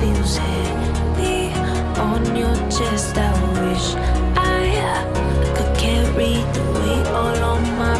feels heavy on your chest. I wish I uh, could carry the weight all on my